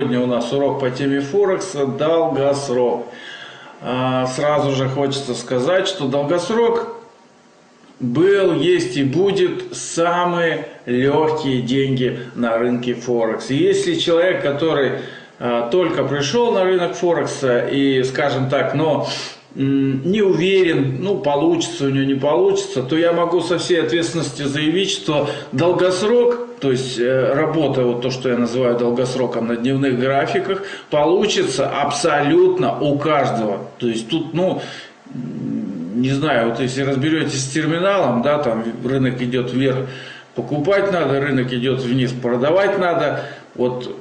Сегодня у нас урок по теме Форекса «Долгосрок». А, сразу же хочется сказать, что долгосрок был, есть и будет самые легкие деньги на рынке Форекс. И если человек, который а, только пришел на рынок Форекса и, скажем так, но не уверен, ну, получится у него, не получится, то я могу со всей ответственностью заявить, что долгосрок, то есть э, работа, вот то, что я называю долгосроком на дневных графиках, получится абсолютно у каждого. То есть тут, ну, не знаю, вот если разберетесь с терминалом, да, там рынок идет вверх, покупать надо, рынок идет вниз, продавать надо, вот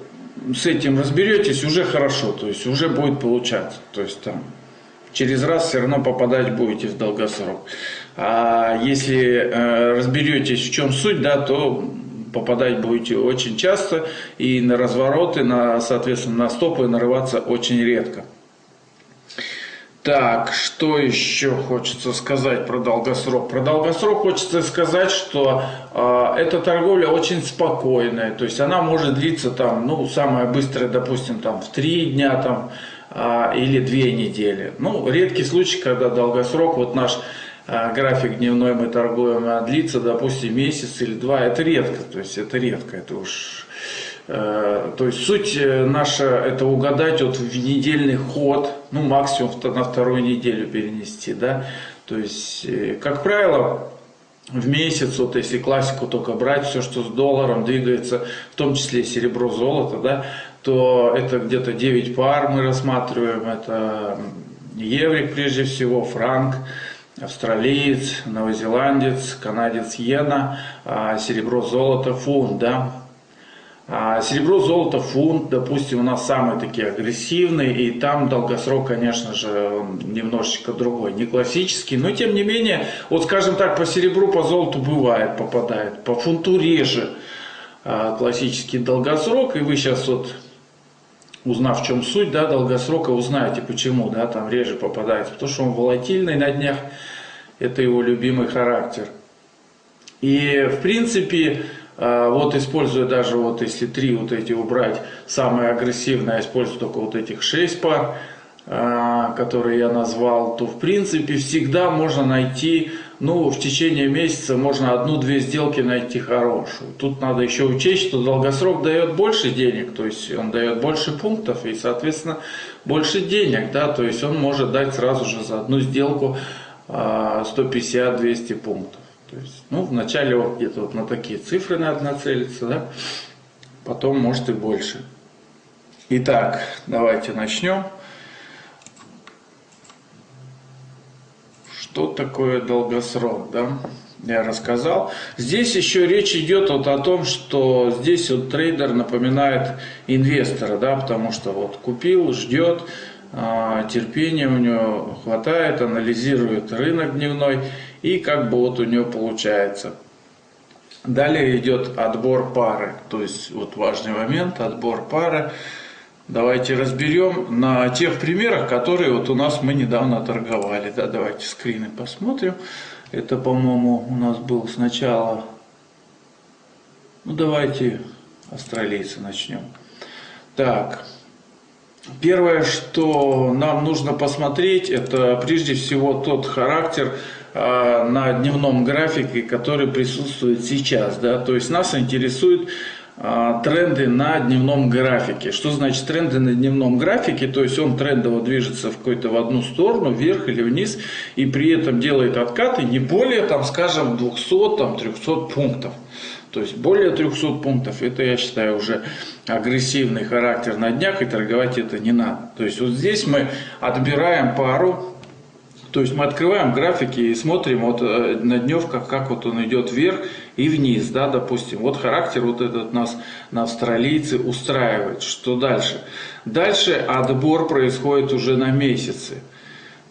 с этим разберетесь, уже хорошо, то есть уже будет получаться. То есть там через раз все равно попадать будете в долгосрок. А если э, разберетесь, в чем суть, да, то попадать будете очень часто и на развороты, на, соответственно, на стопы нарываться очень редко. Так, что еще хочется сказать про долгосрок? Про долгосрок хочется сказать, что э, эта торговля очень спокойная, то есть она может длиться там, ну, самое быстрое, допустим, там в три дня, там, а, или две недели. Ну, редкий случай, когда долгосрок, вот наш а, график дневной мы торгуем, а длится, допустим, месяц или два, это редко, то есть это редко, это уж... Э, то есть суть э, наша это угадать вот в недельный ход, ну максимум на вторую неделю перенести, да. То есть, э, как правило, в месяц, вот если классику только брать, все, что с долларом двигается, в том числе серебро, золото, да, то это где-то 9 пар мы рассматриваем. Это еврик прежде всего, франк, австралиец, новозеландец, канадец иена, а серебро, золото, фунт. Да? А серебро, золото, фунт, допустим, у нас самые такие агрессивные, и там долгосрок, конечно же, немножечко другой, не классический, но тем не менее, вот скажем так, по серебру, по золоту бывает, попадает, по фунту реже а, классический долгосрок, и вы сейчас вот узнав в чем суть, да, долгосрока, узнаете почему, да, там реже попадается, потому что он волатильный на днях, это его любимый характер. И в принципе, вот используя даже вот если три вот эти убрать, самые агрессивные, я использую только вот этих шесть пар, а, которые я назвал, то в принципе всегда можно найти ну, в течение месяца можно одну-две сделки найти хорошую. Тут надо еще учесть, что долгосрок дает больше денег, то есть он дает больше пунктов и, соответственно, больше денег, да, то есть он может дать сразу же за одну сделку 150-200 а, пунктов. То есть, ну, вначале где-то вот на такие цифры надо нацелиться, да, потом может и больше. Итак, давайте начнем. Что такое долгосрок, да? Я рассказал. Здесь еще речь идет вот о том, что здесь вот трейдер напоминает инвестора, да, потому что вот купил, ждет, а, терпения у него хватает, анализирует рынок дневной и как бы вот у него получается. Далее идет отбор пары, то есть вот важный момент, отбор пары. Давайте разберем на тех примерах, которые вот у нас мы недавно торговали. Да, давайте скрины посмотрим. Это, по-моему, у нас был сначала... Ну, давайте австралийцы начнем. Так, первое, что нам нужно посмотреть, это прежде всего тот характер на дневном графике, который присутствует сейчас. Да? То есть нас интересует а, тренды на дневном графике. Что значит тренды на дневном графике? То есть он трендово движется в какой-то в одну сторону, вверх или вниз, и при этом делает откаты не более, там, скажем, 200, там, 300 пунктов. То есть более 300 пунктов, это я считаю уже агрессивный характер на днях, и торговать это не надо. То есть вот здесь мы отбираем пару, то есть мы открываем графики и смотрим вот э, на дневках, как вот он идет вверх и вниз, да, допустим. Вот характер вот этот нас на австралийцы устраивает. Что дальше? Дальше отбор происходит уже на месяцы.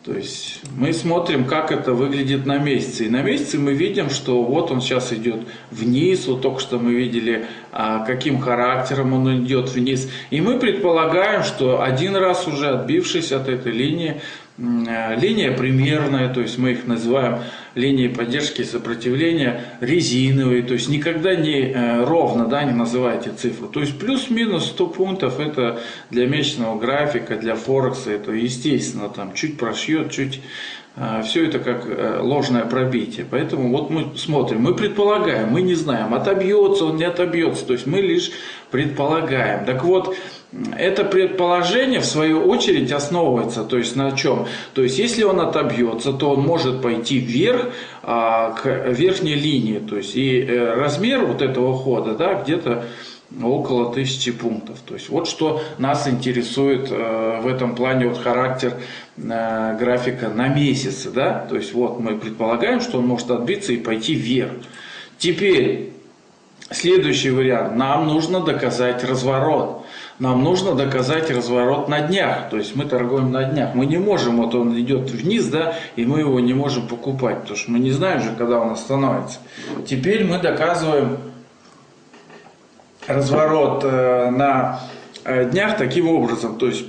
То есть мы смотрим, как это выглядит на месяце. И на месяце мы видим, что вот он сейчас идет вниз. Вот только что мы видели а, каким характером он идет вниз. И мы предполагаем, что один раз уже отбившись от этой линии, линия примерная, то есть мы их называем линией поддержки и сопротивления резиновые, то есть никогда не э, ровно, да, не называйте цифру. То есть плюс-минус 100 пунктов это для месячного графика, для Форекса, это естественно, там чуть прошьет, чуть э, все это как ложное пробитие. Поэтому вот мы смотрим, мы предполагаем, мы не знаем, отобьется он, не отобьется. То есть мы лишь предполагаем. Так вот, это предположение, в свою очередь, основывается, то есть на чем? То есть, если он отобьется, то он может пойти вверх, а, к верхней линии, то есть, и э, размер вот этого хода, да, где-то около тысячи пунктов. То есть, вот что нас интересует э, в этом плане, вот характер э, графика на месяцы, да, то есть, вот мы предполагаем, что он может отбиться и пойти вверх. Теперь, следующий вариант, нам нужно доказать разворот нам нужно доказать разворот на днях. То есть мы торгуем на днях. Мы не можем, вот он идет вниз, да, и мы его не можем покупать, потому что мы не знаем же, когда он остановится. Теперь мы доказываем разворот э, на э, днях таким образом. То есть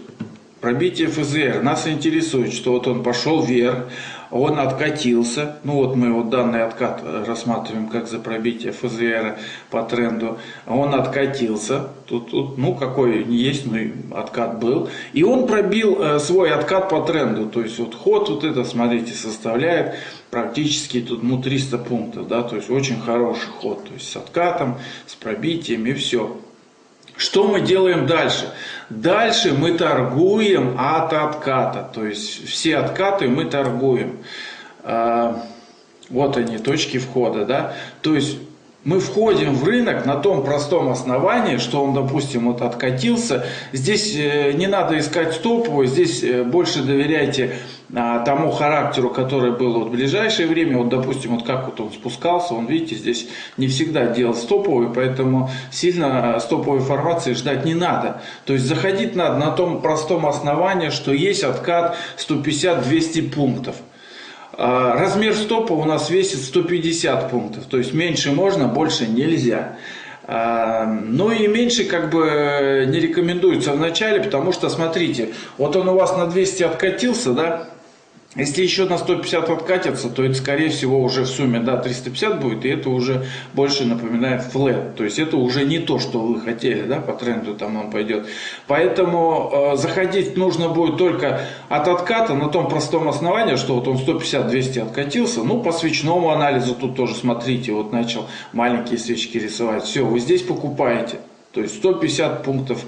пробитие ФЗР. Нас интересует, что вот он пошел вверх, он откатился, ну вот мы вот данный откат э, рассматриваем как за пробитие ФЗР по тренду, он откатился, тут, тут ну какой не есть, но откат был, и он пробил э, свой откат по тренду, то есть вот ход вот это, смотрите, составляет практически тут ну 300 пунктов, да, то есть очень хороший ход, то есть с откатом, с пробитием и все. Что мы делаем дальше? Дальше мы торгуем от отката. То есть все откаты мы торгуем. А, вот они, точки входа. Да? То есть мы входим в рынок на том простом основании, что он, допустим, вот откатился. Здесь э, не надо искать стоповую, здесь э, больше доверяйте тому характеру, который был вот в ближайшее время. Вот, допустим, вот как вот он спускался, он, видите, здесь не всегда делал стоповый, поэтому сильно стоповой формации ждать не надо. То есть заходить надо на том простом основании, что есть откат 150-200 пунктов. А, размер стопа у нас весит 150 пунктов, то есть меньше можно, больше нельзя. А, ну и меньше как бы не рекомендуется в начале, потому что смотрите, вот он у вас на 200 откатился, да, если еще на 150 откатится, то это скорее всего уже в сумме да, 350 будет, и это уже больше напоминает флет. То есть это уже не то, что вы хотели, да, по тренду там он пойдет. Поэтому э, заходить нужно будет только от отката на том простом основании, что вот он 150-200 откатился. Ну, по свечному анализу тут тоже смотрите, вот начал маленькие свечки рисовать. Все, вы здесь покупаете. То есть 150 пунктов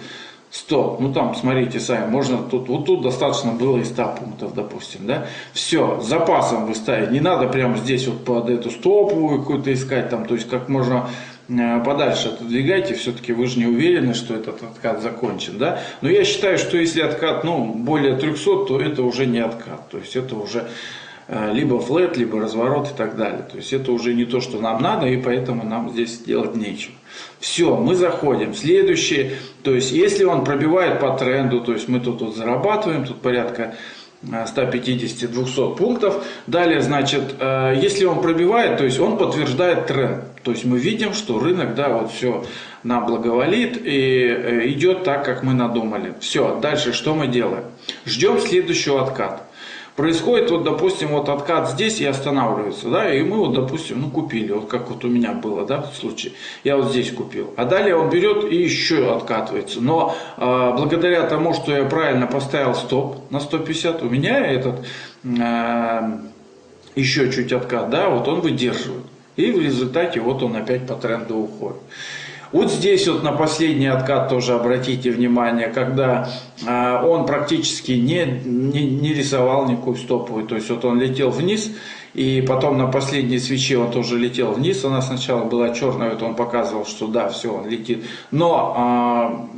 100. Ну там, смотрите сами, можно тут, вот тут достаточно было и 100 пунктов, допустим, да. Все, запасом вы ставите. Не надо прямо здесь вот под эту стоповую какую-то искать, там, то есть как можно э, подальше отодвигайте, все-таки вы же не уверены, что этот откат закончен, да. Но я считаю, что если откат, ну, более 300, то это уже не откат, то есть это уже либо флет, либо разворот и так далее. То есть это уже не то, что нам надо, и поэтому нам здесь делать нечего. Все, мы заходим. Следующее, то есть если он пробивает по тренду, то есть мы тут вот зарабатываем, тут порядка 150-200 э, пунктов. Далее, значит, э, если он пробивает, то есть он подтверждает тренд. То есть мы видим, что рынок, да, вот все нам благоволит и э, идет так, как мы надумали. Все, дальше что мы делаем? Ждем следующего отката происходит, вот, допустим, вот откат здесь и останавливается, да, и мы вот, допустим, ну, купили, вот как вот у меня было, да, в случае, я вот здесь купил, а далее он берет и еще откатывается, но э, благодаря тому, что я правильно поставил стоп на 150, у меня этот э, еще чуть откат, да, вот он выдерживает, и в результате вот он опять по тренду уходит. Вот здесь вот на последний откат тоже обратите внимание, когда э, он практически не, не, не рисовал никакую стоповую, то есть вот он летел вниз, и потом на последней свече он тоже летел вниз, она сначала была черная, вот он показывал, что да, все, он летит, но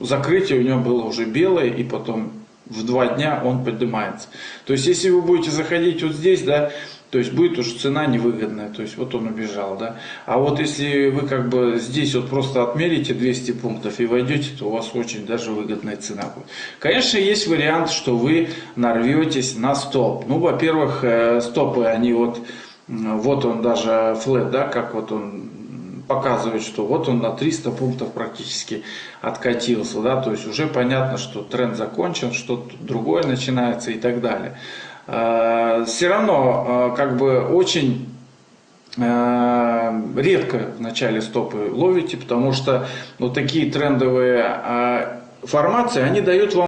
э, закрытие у него было уже белое, и потом в два дня он поднимается. То есть если вы будете заходить вот здесь, да, то есть будет уже цена невыгодная, то есть вот он убежал, да. А вот если вы как бы здесь вот просто отмерите 200 пунктов и войдете, то у вас очень даже выгодная цена будет. Конечно, есть вариант, что вы нарветесь на стоп. Ну, во-первых, э, стопы, они вот, вот он даже флет, да, как вот он показывает, что вот он на 300 пунктов практически откатился, да, то есть уже понятно, что тренд закончен, что-то другое начинается и так далее. Э, Все равно, э, как бы, очень э, редко в начале стопы ловите, потому что вот такие трендовые формации, они дают вам